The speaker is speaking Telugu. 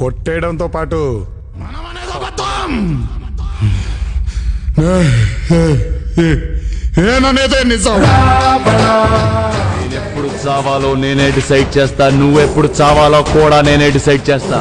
కొట్టేయడంతో పాటు మనం అనేది అబద్ధం నేననేదే నిజం. ఎప్పుడు చావాలో నేనే డిసైడ్ చేస్తా నువ్వెప్పుడు చావాలో కూడా నేనే డిసైడ్ చేస్తా.